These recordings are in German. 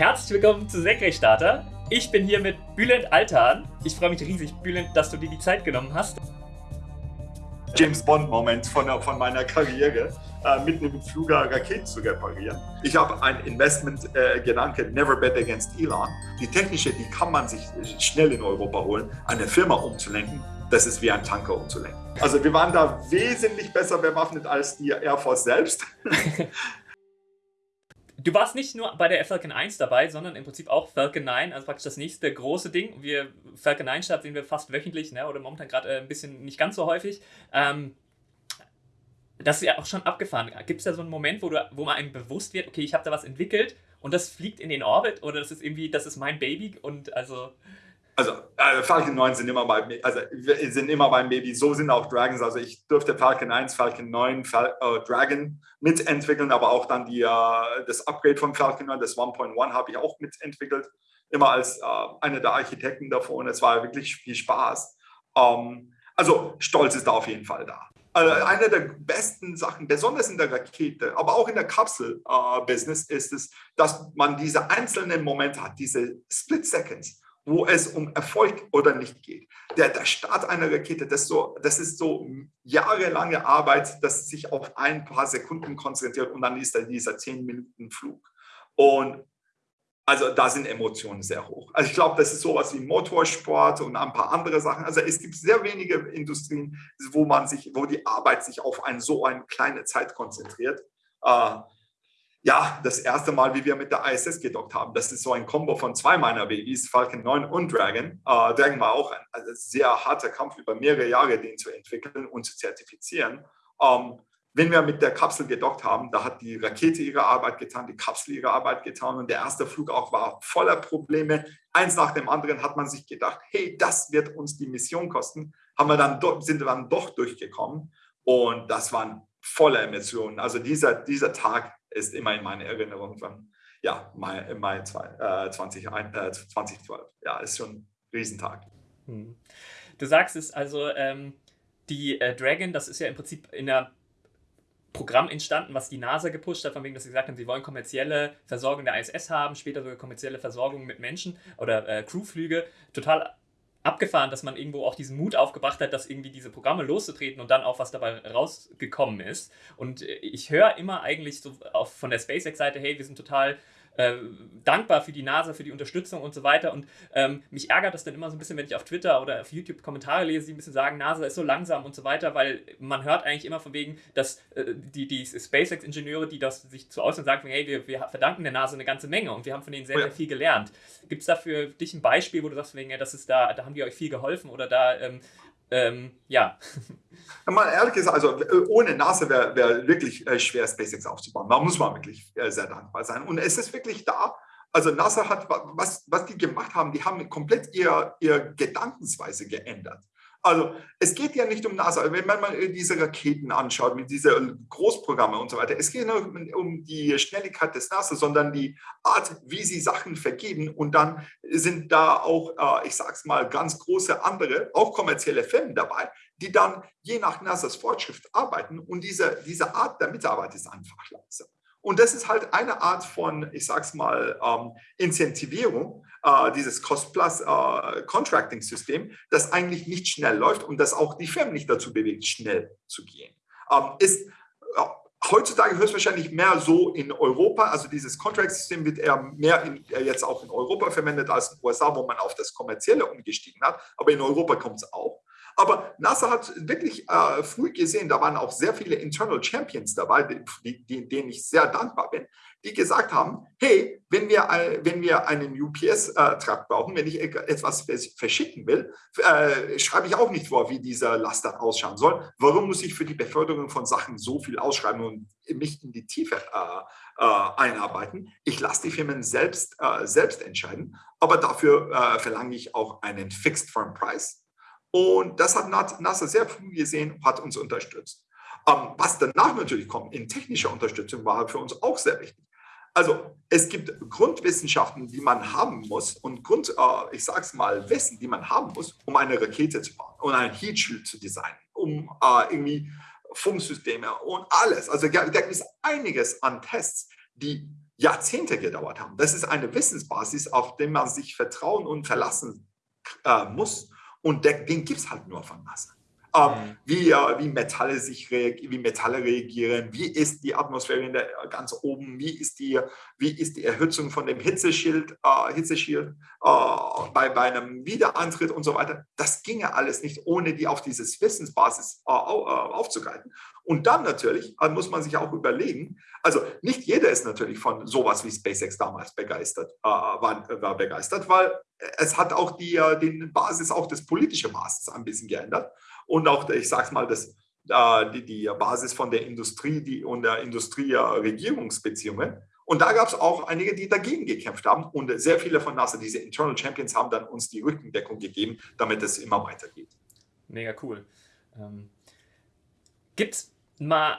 Herzlich willkommen zu Senkrechtstarter. Ich bin hier mit Bülent Altan. Ich freue mich riesig, Bülent, dass du dir die Zeit genommen hast. James Bond-Moment von, von meiner Karriere, äh, mitten im Flugger Raketen zu reparieren. Ich habe ein Investment-Gedanke, äh, never bet against Elon. Die technische, die kann man sich schnell in Europa holen, eine Firma umzulenken. Das ist wie ein Tanker umzulenken. Also wir waren da wesentlich besser bewaffnet als die Air Force selbst. Du warst nicht nur bei der Falcon 1 dabei, sondern im Prinzip auch Falcon 9, also praktisch das nächste große Ding. Wir, Falcon 9 Start sehen wir fast wöchentlich, ne, oder momentan gerade äh, ein bisschen nicht ganz so häufig. Ähm, das ist ja auch schon abgefahren. Gibt es da so einen Moment, wo, du, wo man einem bewusst wird, okay, ich habe da was entwickelt und das fliegt in den Orbit oder das ist irgendwie, das ist mein Baby und also also äh, Falcon 9 sind immer bei also sind immer beim Baby. So sind auch Dragons. Also ich durfte Falcon 1, Falcon 9, Fal äh, Dragon mitentwickeln, aber auch dann die, äh, das Upgrade von Falcon 9, das 1.1 habe ich auch mitentwickelt. Immer als äh, einer der Architekten davon. Es war wirklich viel Spaß. Ähm, also Stolz ist da auf jeden Fall da. Also eine der besten Sachen, besonders in der Rakete, aber auch in der Kapsel-Business, äh, ist es, dass man diese einzelnen Momente hat, diese Split Seconds wo es um Erfolg oder nicht geht. Der, der Start einer Rakete, das, so, das ist so jahrelange Arbeit, das sich auf ein paar Sekunden konzentriert und dann ist da dieser 10 Minuten Flug. Und also da sind Emotionen sehr hoch. Also ich glaube, das ist sowas wie Motorsport und ein paar andere Sachen. Also es gibt sehr wenige Industrien, wo man sich, wo die Arbeit sich auf ein, so eine kleine Zeit konzentriert. Äh, ja, das erste Mal, wie wir mit der ISS gedockt haben. Das ist so ein Kombo von zwei meiner Babys, Falcon 9 und Dragon. Äh, Dragon war auch ein also sehr harter Kampf über mehrere Jahre, den zu entwickeln und zu zertifizieren. Ähm, wenn wir mit der Kapsel gedockt haben, da hat die Rakete ihre Arbeit getan, die Kapsel ihre Arbeit getan und der erste Flug auch war voller Probleme. Eins nach dem anderen hat man sich gedacht, hey, das wird uns die Mission kosten. Haben wir dann sind wir dann doch durchgekommen und das waren voller Emotionen. Also dieser, dieser Tag ist immer in meiner Erinnerung von ja, Mai, Mai zwei, äh, 20, äh, 2012. Ja, ist schon ein Riesentag. Hm. Du sagst es also, ähm, die äh, Dragon, das ist ja im Prinzip in der Programm entstanden, was die NASA gepusht hat, von wegen, dass sie gesagt haben, sie wollen kommerzielle Versorgung der ISS haben, später sogar kommerzielle Versorgung mit Menschen oder äh, Crewflüge. Total abgefahren, dass man irgendwo auch diesen Mut aufgebracht hat, dass irgendwie diese Programme loszutreten und dann auch was dabei rausgekommen ist. Und äh, ich höre immer eigentlich so von der SpaceX-Seite, hey, wir sind total äh, dankbar für die NASA, für die Unterstützung und so weiter. Und ähm, mich ärgert das dann immer so ein bisschen, wenn ich auf Twitter oder auf YouTube Kommentare lese, die ein bisschen sagen, NASA ist so langsam und so weiter, weil man hört eigentlich immer von wegen, dass äh, die, die SpaceX-Ingenieure, die das sich zu äußern sagen, hey, wir, wir verdanken der NASA eine ganze Menge und wir haben von denen sehr, oh sehr viel gelernt. Gibt es da für dich ein Beispiel, wo du sagst, wegen, ja, das ist da, da haben die euch viel geholfen oder da ähm, ähm, ja. Mal ehrlich gesagt, also äh, ohne NASA wäre wär wirklich äh, schwer, SpaceX aufzubauen. Da muss man wirklich äh, sehr dankbar sein. Und es ist wirklich da. Also NASA hat, was, was die gemacht haben, die haben komplett ihr, ihr Gedankensweise geändert. Also es geht ja nicht um NASA, wenn man mal diese Raketen anschaut mit diesen Großprogrammen und so weiter, es geht nicht um die Schnelligkeit des NASA, sondern die Art, wie sie Sachen vergeben. Und dann sind da auch, äh, ich sage es mal, ganz große andere, auch kommerzielle Firmen dabei, die dann je nach NASAs Fortschritt arbeiten. Und diese, diese Art der Mitarbeit ist einfach langsam. Und das ist halt eine Art von, ich sage es mal, ähm, Incentivierung, äh, dieses Cost-Plus-Contracting-System, äh, das eigentlich nicht schnell läuft und das auch die Firmen nicht dazu bewegt, schnell zu gehen. Ähm, ist äh, heutzutage höchstwahrscheinlich mehr so in Europa, also dieses Contract-System wird eher mehr in, jetzt auch in Europa verwendet als in den USA, wo man auf das Kommerzielle umgestiegen hat, aber in Europa kommt es auch. Aber NASA hat wirklich äh, früh gesehen, da waren auch sehr viele Internal Champions dabei, die, die, denen ich sehr dankbar bin, die gesagt haben, hey, wenn wir, wenn wir einen UPS-Trakt brauchen, wenn ich etwas verschicken will, äh, schreibe ich auch nicht vor, wie dieser Laster ausschauen soll. Warum muss ich für die Beförderung von Sachen so viel ausschreiben und mich in die Tiefe äh, äh, einarbeiten? Ich lasse die Firmen selbst, äh, selbst entscheiden, aber dafür äh, verlange ich auch einen Fixed Firm Price. Und das hat NASA sehr früh gesehen und hat uns unterstützt. Ähm, was danach natürlich kommt in technischer Unterstützung, war für uns auch sehr wichtig. Also es gibt Grundwissenschaften, die man haben muss und Grund, äh, ich sage es mal, Wissen, die man haben muss, um eine Rakete zu bauen und ein Heat zu designen, um äh, irgendwie Funksysteme und alles. Also da gibt es einiges an Tests, die Jahrzehnte gedauert haben. Das ist eine Wissensbasis, auf der man sich vertrauen und verlassen äh, muss. Und den gibt es halt nur von NASA. Mhm. Wie, wie, Metalle sich wie Metalle reagieren, wie ist die Atmosphäre der, ganz oben, wie ist die, wie ist die Erhitzung von dem Hitzeschild, äh, Hitzeschild äh, bei, bei einem Wiederantritt und so weiter. Das ginge alles nicht, ohne die auf dieses Wissensbasis äh, äh aufzugreifen. Und dann natürlich äh, muss man sich auch überlegen, also nicht jeder ist natürlich von sowas wie SpaceX damals begeistert, äh, war, war, begeistert, weil es hat auch die, den Basis, auch das politische Basis ein bisschen geändert und auch, ich sage es mal, das, äh, die, die Basis von der Industrie die, und der Industrie-Regierungsbeziehungen. Und da gab es auch einige, die dagegen gekämpft haben. Und sehr viele von NASA, diese Internal Champions, haben dann uns die Rückendeckung gegeben, damit es immer weitergeht. Mega cool. Ähm, Gibt es mal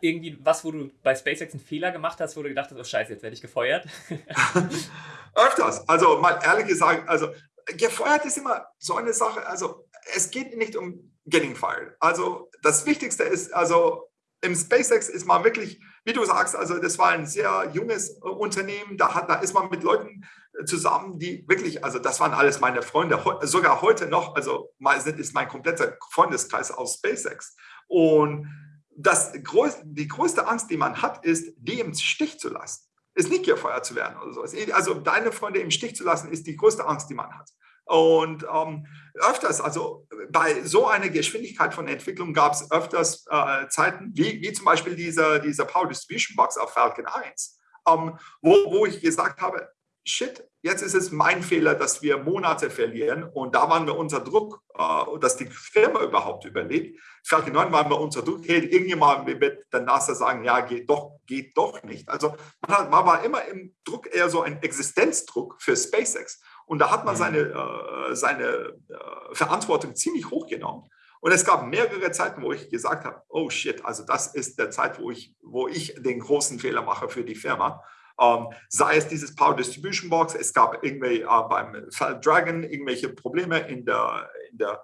irgendwie was, wo du bei SpaceX einen Fehler gemacht hast, wo du gedacht hast, oh Scheiße, jetzt werde ich gefeuert? Öfters. Also mal ehrlich gesagt, also gefeuert ist immer so eine Sache. Also es geht nicht um getting fired. Also das Wichtigste ist, also im SpaceX ist man wirklich, wie du sagst, also das war ein sehr junges äh, Unternehmen, da, hat, da ist man mit Leuten äh, zusammen, die wirklich, also das waren alles meine Freunde, sogar heute noch, also ist mein kompletter Freundeskreis aus SpaceX. Und das, die größte Angst, die man hat, ist, die im Stich zu lassen. Ist nicht gefeuert zu werden oder sowas. Also deine Freunde im Stich zu lassen, ist die größte Angst, die man hat. Und ähm, öfters, also bei so einer Geschwindigkeit von Entwicklung gab es öfters äh, Zeiten, wie, wie zum Beispiel diese, diese Power Distribution Box auf Falcon 1, ähm, wo, wo ich gesagt habe, shit, jetzt ist es mein Fehler, dass wir Monate verlieren. Und da waren wir unter Druck, äh, dass die Firma überhaupt überlebt. Falcon 9 waren wir unter Druck, hey, irgendjemand wird der NASA sagen, ja, geht doch, geht doch nicht. Also man, hat, man war immer im Druck, eher so ein Existenzdruck für SpaceX. Und da hat man mhm. seine, äh, seine äh, Verantwortung ziemlich hochgenommen. Und es gab mehrere Zeiten, wo ich gesagt habe, oh shit, also das ist der Zeit, wo ich, wo ich den großen Fehler mache für die Firma. Ähm, sei es dieses Power Distribution Box, es gab irgendwie äh, beim Dragon irgendwelche Probleme in der, in der,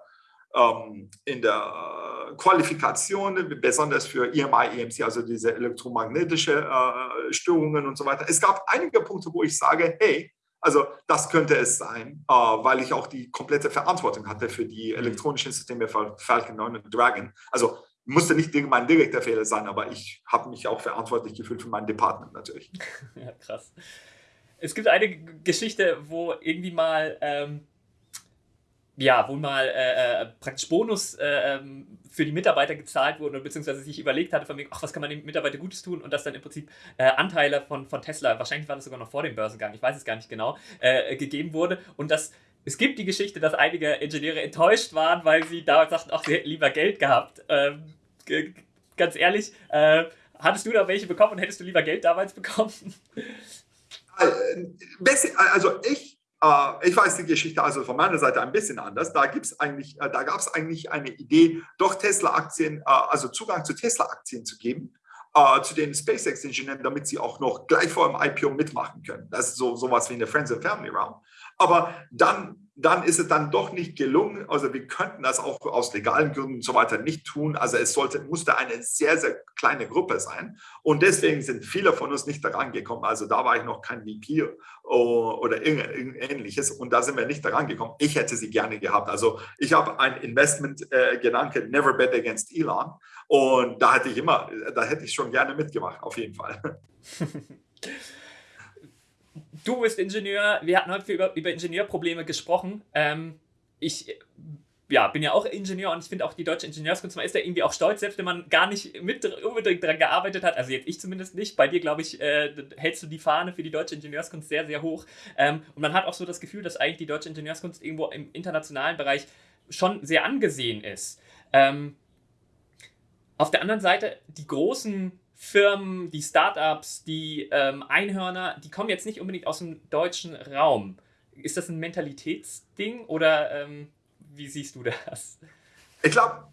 ähm, in der Qualifikation, besonders für EMI, EMC, also diese elektromagnetische äh, Störungen und so weiter. Es gab einige Punkte, wo ich sage, hey, also das könnte es sein, äh, weil ich auch die komplette Verantwortung hatte für die mhm. elektronischen Systeme von Falcon 9 und Dragon. Also musste nicht mein direkter Fehler sein, aber ich habe mich auch verantwortlich gefühlt für mein Department natürlich. ja, krass. Es gibt eine Geschichte, wo irgendwie mal ähm, ja, wo mal äh, äh, praktisch Bonus äh, ähm, für die Mitarbeiter gezahlt wurde, beziehungsweise sich überlegt hatte, von wegen, ach, was kann man den Mitarbeitern Gutes tun und das dann im Prinzip äh, Anteile von, von Tesla, wahrscheinlich war das sogar noch vor dem Börsengang, ich weiß es gar nicht genau, äh, gegeben wurde und das es gibt die Geschichte, dass einige Ingenieure enttäuscht waren, weil sie damals sagten, ach, sie hätten lieber Geld gehabt. Ähm, ganz ehrlich, äh, hattest du da welche bekommen und hättest du lieber Geld damals bekommen? Also ich ich weiß die Geschichte also von meiner Seite ein bisschen anders. Da äh, da gab es eigentlich eine Idee, doch Tesla-Aktien, äh, also Zugang zu Tesla-Aktien zu geben, zu den SpaceX-Ingenieuren, damit sie auch noch gleich vor dem IPO mitmachen können. Das ist so sowas wie eine Friends and Family Round. Aber dann dann ist es dann doch nicht gelungen. Also wir könnten das auch aus legalen Gründen und so weiter nicht tun. Also es sollte, musste eine sehr, sehr kleine Gruppe sein. Und deswegen sind viele von uns nicht daran gekommen. Also da war ich noch kein VP oder ähnliches. Und da sind wir nicht daran gekommen. Ich hätte sie gerne gehabt. Also ich habe ein Investment-Gedanke, äh, never bet against Elon. Und da hätte ich immer, da hätte ich schon gerne mitgemacht, auf jeden Fall. du bist Ingenieur, wir hatten heute über, über Ingenieurprobleme gesprochen. Ähm, ich ja, bin ja auch Ingenieur und ich finde auch die deutsche Ingenieurskunst, man ist ja irgendwie auch stolz, selbst wenn man gar nicht mit unbedingt daran gearbeitet hat. Also jetzt ich zumindest nicht. Bei dir, glaube ich, äh, hältst du die Fahne für die deutsche Ingenieurskunst sehr, sehr hoch. Ähm, und man hat auch so das Gefühl, dass eigentlich die deutsche Ingenieurskunst irgendwo im internationalen Bereich schon sehr angesehen ist. Ähm, auf der anderen Seite, die großen Firmen, die Startups, die ähm, Einhörner, die kommen jetzt nicht unbedingt aus dem deutschen Raum. Ist das ein Mentalitätsding oder ähm, wie siehst du das? Ich glaube,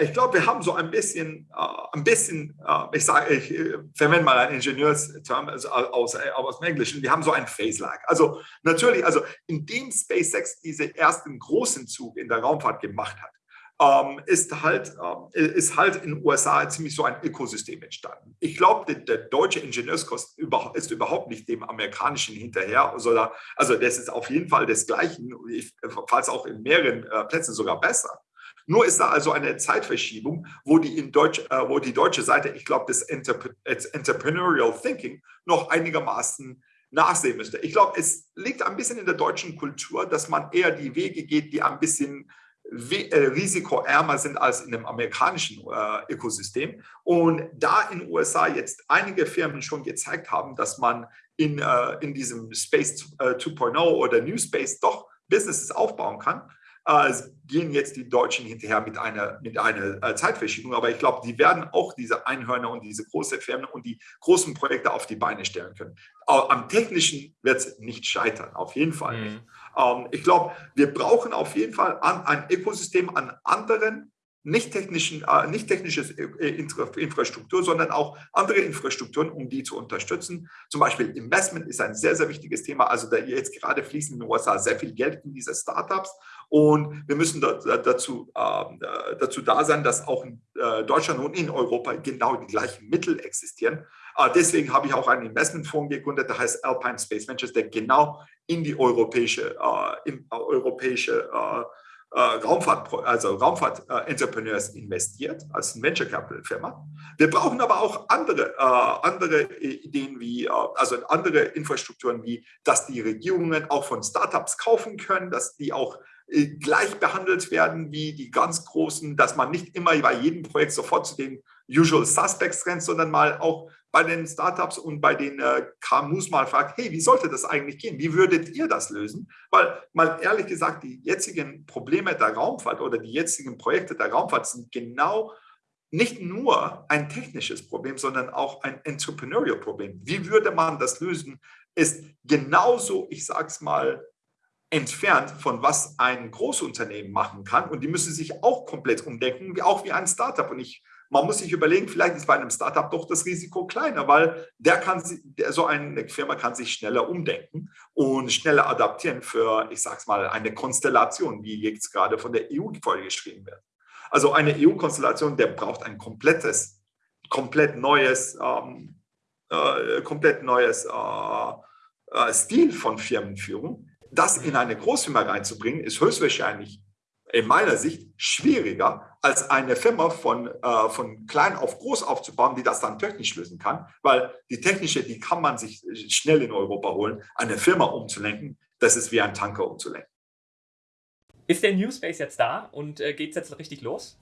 ich glaube, wir haben so ein bisschen, uh, ein bisschen, uh, ich sage, ich äh, verwende mal einen Ingenieursterm also aus, aus dem Englischen, wir haben so ein Phase Lag. Also natürlich, also indem SpaceX diesen ersten großen Zug in der Raumfahrt gemacht hat, ähm, ist, halt, äh, ist halt in den USA ziemlich so ein Ökosystem entstanden. Ich glaube, der, der, deutsche Ingenieurskost ist überhaupt nicht dem amerikanischen hinterher, sondern, also das ist auf jeden Fall desgleichen, falls auch in mehreren äh, Plätzen sogar besser. Nur ist da also eine Zeitverschiebung, wo die, in Deutsch, äh, wo die deutsche Seite, ich glaube, das Entrepreneurial Thinking noch einigermaßen nachsehen müsste. Ich glaube, es liegt ein bisschen in der deutschen Kultur, dass man eher die Wege geht, die ein bisschen äh, risikoärmer sind als in dem amerikanischen äh, Ökosystem. Und da in den USA jetzt einige Firmen schon gezeigt haben, dass man in, äh, in diesem Space äh, 2.0 oder New Space doch Businesses aufbauen kann, äh, gehen jetzt die Deutschen hinterher mit einer, mit einer äh, Zeitverschiebung. Aber ich glaube, die werden auch diese Einhörner und diese großen Firmen und die großen Projekte auf die Beine stellen können. Am Technischen wird es nicht scheitern, auf jeden Fall nicht. Ähm, ich glaube, wir brauchen auf jeden Fall ein Ökosystem an anderen nicht, technischen, äh, nicht technische äh, Infrastruktur, sondern auch andere Infrastrukturen, um die zu unterstützen. Zum Beispiel Investment ist ein sehr, sehr wichtiges Thema. Also da jetzt gerade fließen in den USA sehr viel Geld in diese Startups und wir müssen dazu, äh, dazu da sein, dass auch in Deutschland und in Europa genau die gleichen Mittel existieren. deswegen habe ich auch einen Investmentfonds gegründet, der heißt Alpine Space Ventures, der genau in die europäische, in, europäische äh, Raumfahrt, also Raumfahrt-Entrepreneurs investiert als Venture Capital Firma. Wir brauchen aber auch andere, äh, andere Ideen wie, äh, also andere Infrastrukturen wie, dass die Regierungen auch von Startups kaufen können, dass die auch gleich behandelt werden wie die ganz großen, dass man nicht immer bei jedem Projekt sofort zu den Usual Suspects rennt, sondern mal auch bei den Startups und bei den äh, KMUs mal fragt, hey, wie sollte das eigentlich gehen? Wie würdet ihr das lösen? Weil mal ehrlich gesagt, die jetzigen Probleme der Raumfahrt oder die jetzigen Projekte der Raumfahrt sind genau nicht nur ein technisches Problem, sondern auch ein Entrepreneurial Problem. Wie würde man das lösen? Ist genauso, ich sage es mal, entfernt von was ein Großunternehmen machen kann. Und die müssen sich auch komplett umdenken, auch wie ein Startup. Und ich man muss sich überlegen, vielleicht ist bei einem Startup doch das Risiko kleiner, weil der kann, der, so eine Firma kann sich schneller umdenken und schneller adaptieren für, ich sage es mal, eine Konstellation, wie jetzt gerade von der EU vorgeschrieben wird. Also eine EU-Konstellation, der braucht ein komplettes, komplett neues, ähm, äh, komplett neues äh, äh, Stil von Firmenführung. Das in eine Großfirma reinzubringen, ist höchstwahrscheinlich in meiner Sicht schwieriger, als eine Firma von, äh, von klein auf groß aufzubauen, die das dann technisch lösen kann, weil die technische, die kann man sich schnell in Europa holen. Eine Firma umzulenken, das ist wie ein Tanker umzulenken. Ist der New Space jetzt da und äh, geht es jetzt richtig los?